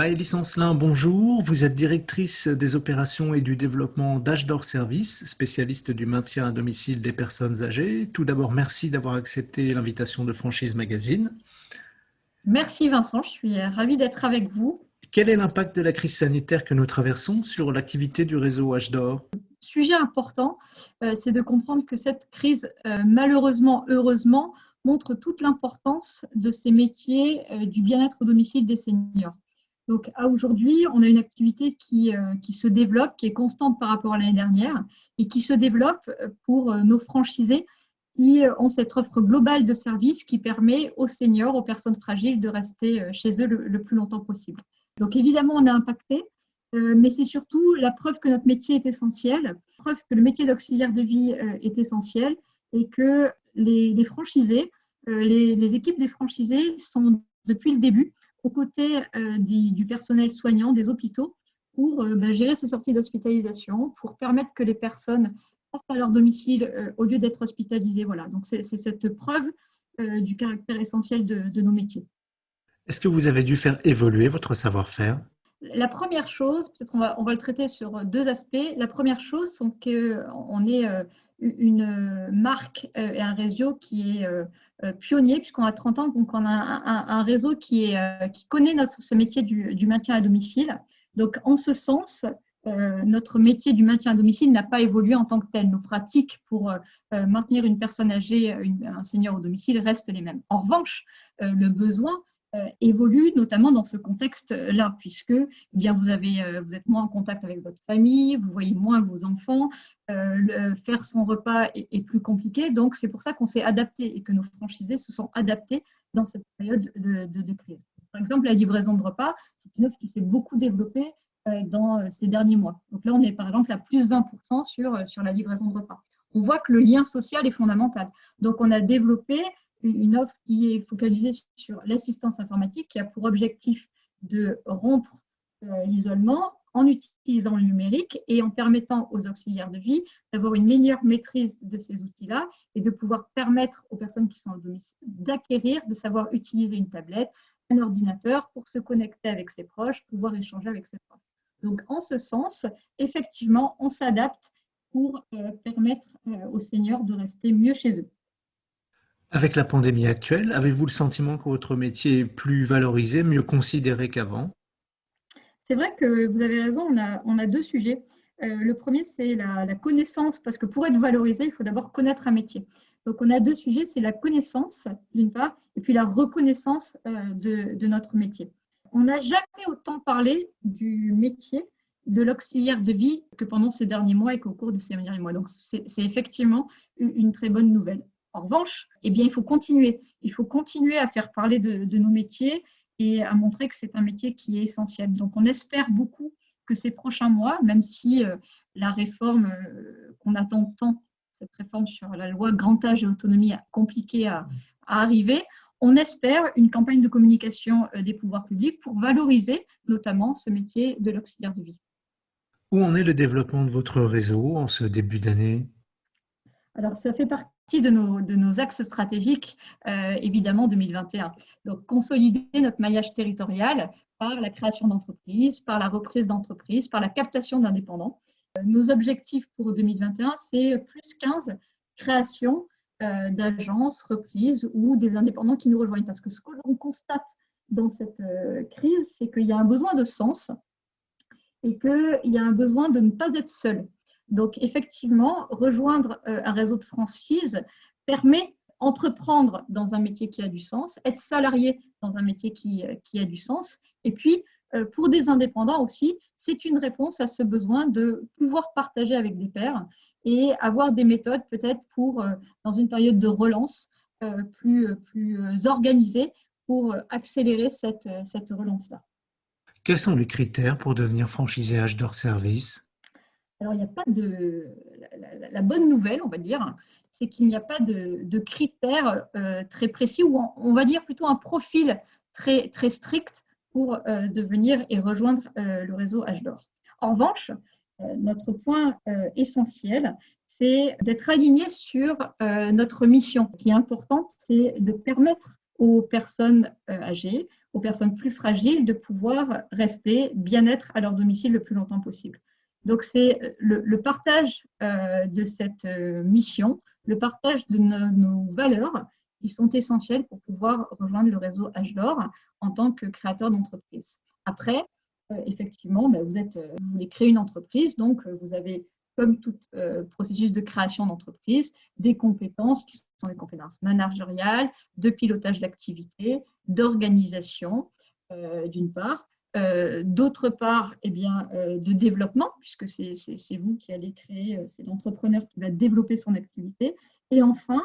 Maëlys Ancelin, bonjour. Vous êtes directrice des opérations et du développement d'H Service, spécialiste du maintien à domicile des personnes âgées. Tout d'abord, merci d'avoir accepté l'invitation de Franchise Magazine. Merci Vincent, je suis ravie d'être avec vous. Quel est l'impact de la crise sanitaire que nous traversons sur l'activité du réseau H Sujet important, euh, c'est de comprendre que cette crise, euh, malheureusement, heureusement, montre toute l'importance de ces métiers euh, du bien-être au domicile des seniors. Donc, à aujourd'hui, on a une activité qui, euh, qui, se développe, qui est constante par rapport à l'année dernière et qui se développe euh, pour euh, nos franchisés qui ont cette offre globale de services qui permet aux seniors, aux personnes fragiles de rester chez eux le, plus longtemps possible. Donc, évidemment, on est impacté, mais c'est surtout la preuve que notre métier est essentiel, la preuve que le métier d'auxiliaire de vie est essentiel et que les, franchisés, les équipes des franchisés sont depuis le début aux côtés euh, du, personnel soignant des hôpitaux pour euh, ben, gérer ces sorties d'hospitalisation, pour permettre que les personnes passent à leur domicile euh, au lieu d'être hospitalisées. Voilà, donc c'est cette preuve du caractère essentiel de, nos métiers. Est-ce que vous avez dû faire évoluer votre savoir-faire? La première chose, peut-être on va, on va le traiter sur deux aspects. La première chose, c'est qu'on est une marque euh, et un réseau qui est euh, euh, pionnier, puisqu'on a 30 ans, donc on a un, réseau qui, est, qui connaît notre, ce métier du, maintien à domicile. Donc, en ce sens, notre métier du maintien à domicile n'a pas évolué en tant que tel. Nos pratiques pour maintenir une personne âgée, un senior au domicile restent les mêmes. En revanche, le besoin euh, évolue, notamment dans ce contexte-là, puisque eh bien, vous, avez, euh, vous êtes moins en contact avec votre famille, vous voyez moins vos enfants, euh, faire son repas est, plus compliqué. Donc, c'est pour ça qu'on s'est adapté et que nos franchisés se sont adaptés dans cette période de, crise. Par exemple, la livraison de repas, c'est une offre qui s'est beaucoup développée dans ces derniers mois. Donc là, on est par exemple à plus 20% sur, sur la livraison de repas. On voit que le lien social est fondamental. Donc, on a développé une offre qui est focalisée sur l'assistance informatique, qui a pour objectif de rompre euh, l'isolement en utilisant le numérique et en permettant aux auxiliaires de vie d'avoir une meilleure maîtrise de ces outils-là et de pouvoir permettre aux personnes qui sont au domicile d'acquérir, de savoir utiliser une tablette, un ordinateur pour se connecter avec ses proches, pouvoir échanger avec ses proches. Donc, en ce sens, effectivement, on s'adapte pour euh, permettre euh, aux seniors de rester mieux chez eux. Avec la pandémie actuelle, avez-vous le sentiment que votre métier est plus valorisé, mieux considéré qu'avant? C'est vrai que vous avez raison, on a, deux sujets. Euh, le premier, c'est la, connaissance, parce que pour être valorisé, il faut d'abord connaître un métier. Donc, on a deux sujets, c'est la connaissance, d'une part, et puis la reconnaissance euh, de, notre métier. On n'a jamais autant parlé du métier de l'auxiliaire de vie que pendant ces derniers mois et qu'au cours de ces derniers mois. Donc, c'est effectivement une très bonne nouvelle. En revanche, eh bien, il faut continuer. Il faut continuer à faire parler de, nos métiers et à montrer que c'est un métier qui est essentiel. Donc, on espère beaucoup que ces prochains mois, même si euh, la réforme euh, qu'on attend tant, cette réforme sur la loi grand âge et autonomie, a compliqué à, arriver, on espère une campagne de communication euh, des pouvoirs publics pour valoriser notamment ce métier de l'auxiliaire de vie. Où en est le développement de votre réseau en ce début d'année? Alors, ça fait partie de nos, de nos axes stratégiques, euh, évidemment, 2021. Donc, consolider notre maillage territorial par la création d'entreprises, par la reprise d'entreprises, par la captation d'indépendants. Euh, nos objectifs pour 2021, c'est plus 15 créations euh, d'agences, reprises ou des indépendants qui nous rejoignent. Parce que ce que l'on constate dans cette crise, c'est qu'il y a un besoin de sens et qu'il y a un besoin de ne pas être seul. Donc, effectivement, rejoindre euh, un réseau de franchise permet entreprendre dans un métier qui a du sens, être salarié dans un métier qui, euh, a du sens. Et puis, euh, pour des indépendants aussi, c'est une réponse à ce besoin de pouvoir partager avec des pairs et avoir des méthodes peut-être pour, dans une période de relance, plus, plus organisée pour accélérer cette, relance-là. Quels sont les critères pour devenir franchisé H service? Alors, il n'y a pas de. La, bonne nouvelle, on va dire, c'est qu'il n'y a pas de, critères euh, très précis ou on, va dire plutôt un profil très, très strict pour euh, devenir et rejoindre euh, le réseau H-D'Or. En revanche, notre point essentiel, c'est d'être aligné sur notre mission. Qui est importante, c'est de permettre aux personnes âgées, aux personnes plus fragiles, de pouvoir rester bien-être à leur domicile le plus longtemps possible. Donc, c'est le, partage de cette mission, le partage de nos, valeurs qui sont essentielles pour pouvoir rejoindre le réseau H d'or en tant que créateur d'entreprise. Après, effectivement, ben, vous, voulez créer une entreprise, donc vous avez comme tout euh, processus de création d'entreprise, des compétences qui sont des compétences managériales, de pilotage d'activité, d'organisation, euh, d'une part. Euh, d'autre part, eh bien, de développement, puisque c'est vous qui allez créer, c'est l'entrepreneur qui va développer son activité. Et enfin,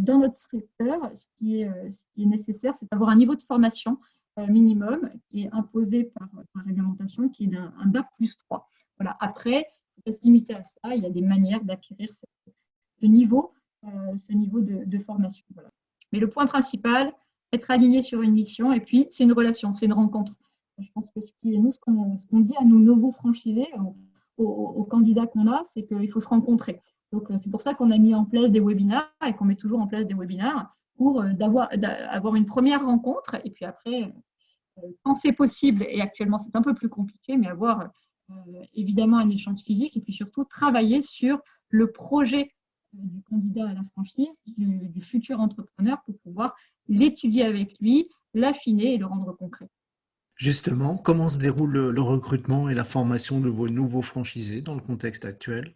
dans notre secteur, ce qui est, nécessaire, c'est d'avoir un niveau de formation minimum qui est imposé par, par réglementation, qui est d'un BAC plus 3. Voilà. Après, se limiter à ça. Il y a des manières d'acquérir ce niveau, euh, ce niveau de, formation. Mais le point principal, être aligné sur une mission, et puis c'est une relation, c'est une rencontre. Je pense que ce qui est nous, ce qu'on dit à nos nouveaux franchisés, aux, candidats qu'on a, c'est qu'il faut se rencontrer. Donc c'est pour ça qu'on a mis en place des webinaires et qu'on met toujours en place des webinaires pour euh, avoir une première rencontre et puis après, euh, quand c'est possible, et actuellement c'est un peu plus compliqué, mais avoir euh, évidemment un échange physique et puis surtout travailler sur le projet euh, du candidat à la franchise, du, futur entrepreneur pour pouvoir l'étudier avec lui, l'affiner et le rendre concret. Justement, comment se déroule le, recrutement et la formation de vos nouveaux franchisés dans le contexte actuel?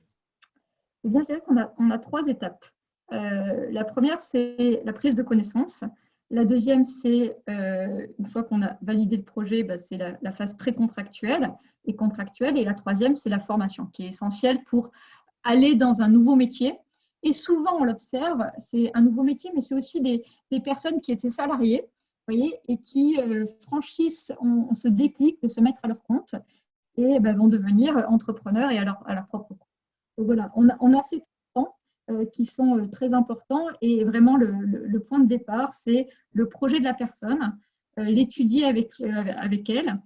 Eh bien, c'est vrai qu'on a, on a, trois étapes. Euh, la première, c'est la prise de connaissance. La deuxième, c'est une fois qu'on a validé le projet, bah, c'est la, phase précontractuelle et contractuelle. Et la troisième, c'est la formation, qui est essentielle pour aller dans un nouveau métier. Et souvent, on l'observe, c'est un nouveau métier, mais c'est aussi des, personnes qui étaient salariées, et qui euh, franchissent, on, se déclic de se mettre à leur compte et ben, vont devenir entrepreneurs et à leur, à leur propre compte. Donc voilà, on a, on a ces temps euh, qui sont euh, très importants et vraiment le, le, point de départ, c'est le projet de la personne, l'étudier avec, avec elle,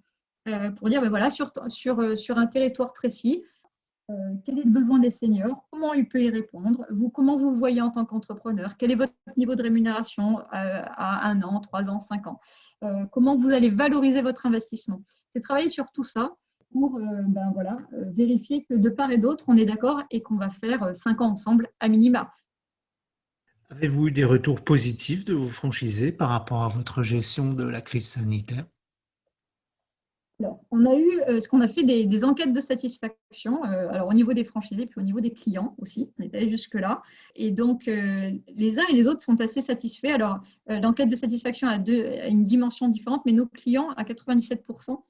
euh, pour dire, ben voilà, sur, sur, euh, sur un territoire précis, euh, quel est le besoin des seniors, comment il peut y répondre, vous, comment vous voyez en tant qu'entrepreneur, quel est votre niveau de rémunération à un an, trois ans, cinq ans, comment vous allez valoriser votre investissement? C'est travailler sur tout ça pour ben voilà, vérifier que de part et d'autre, on est d'accord et qu'on va faire cinq ans ensemble à minima. Avez-vous eu des retours positifs de vos franchisés par rapport à votre gestion de la crise sanitaire? Alors, on a eu euh, ce qu'on a fait des, enquêtes de satisfaction, euh, alors au niveau des franchisés, puis au niveau des clients aussi, on est allé jusque-là. Et donc, euh, les uns et les autres sont assez satisfaits. Alors, l'enquête de satisfaction a, deux, a une dimension différente, mais nos clients, à 97%,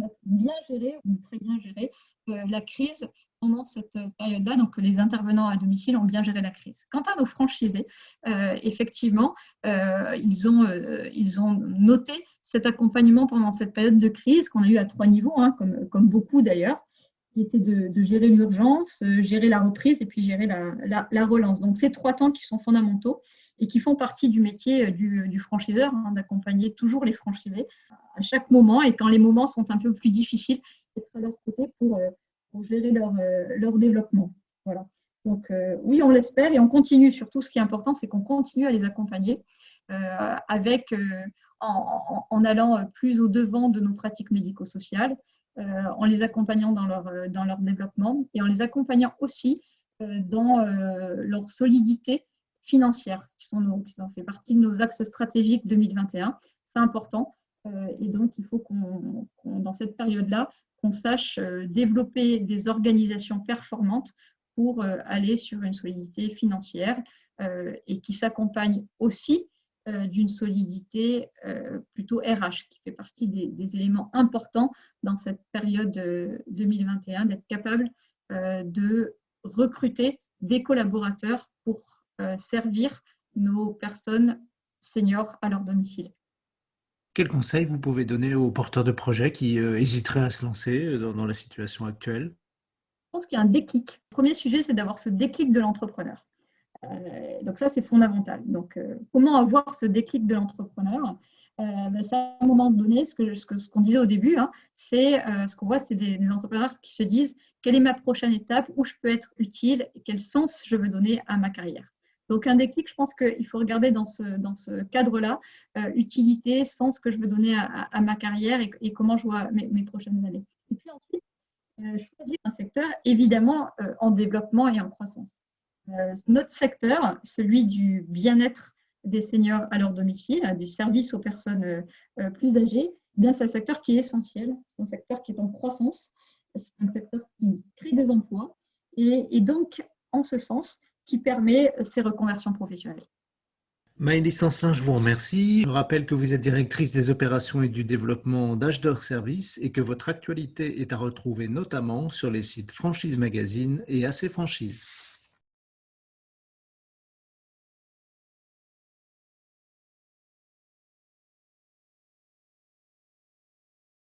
ont bien géré, ou très bien géré, la crise pendant cette période-là. Donc, les intervenants à domicile ont bien géré la crise. Quant à nos franchisés, euh, effectivement, euh, ils, ont, euh, ils ont noté cet accompagnement pendant cette période de crise qu'on a eu à trois niveaux, hein, comme, comme beaucoup d'ailleurs, qui était de, gérer l'urgence, gérer la reprise et puis gérer la, la, relance. Donc, ces trois temps qui sont fondamentaux et qui font partie du métier du, du franchiseur, hein, d'accompagner toujours les franchisés à chaque moment et quand les moments sont un peu plus difficiles, être à leur côté pour gérer leur, euh, leur développement. Voilà. Donc euh, oui, on l'espère et on continue. Surtout, ce qui est important, c'est qu'on continue à les accompagner euh, avec, en, en, allant plus au devant de nos pratiques médico-sociales, en les accompagnant dans leur, dans leur développement et en les accompagnant aussi dans leur solidité financière, qui, sont nos, qui ont fait partie de nos axes stratégiques 2021. C'est important. et donc, il faut qu'on, dans cette période-là, qu'on sache euh, développer des organisations performantes pour euh, aller sur une solidité financière euh, et qui s'accompagne aussi d'une solidité plutôt RH, qui fait partie des, éléments importants dans cette période 2021, d'être capable de recruter des collaborateurs pour servir nos personnes seniors à leur domicile. Quel conseil vous pouvez donner aux porteurs de projets qui euh, hésiteraient à se lancer euh, dans, la situation actuelle? Je pense qu'il y a un déclic. Le premier sujet, c'est d'avoir ce déclic de l'entrepreneur. Euh, donc ça, c'est fondamental. Donc, comment avoir ce déclic de l'entrepreneur? Ben, À un moment donné, ce qu'on ce ce disait au début, hein, c'est ce qu'on voit, c'est des, des, entrepreneurs qui se disent quelle est ma prochaine étape, où je peux être utile, quel sens je veux donner à ma carrière? Donc, un déclic, je pense qu'il faut regarder dans ce, cadre-là, utilité, sens que je veux donner à, ma carrière et, comment je vois mes, prochaines années. Et puis ensuite, choisir un secteur, évidemment, en développement et en croissance. notre secteur, celui du bien-être des seniors à leur domicile, du service aux personnes plus âgées, eh c'est un secteur qui est essentiel, c'est un secteur qui est en croissance, c'est un secteur qui crée des emplois et, donc, en ce sens, qui permet ces reconversions professionnelles. Maëlys Ancelin, je vous remercie. Je rappelle que vous êtes directrice des opérations et du développement d'Ashdor Service et que votre actualité est à retrouver notamment sur les sites Franchise Magazine et AC Franchise.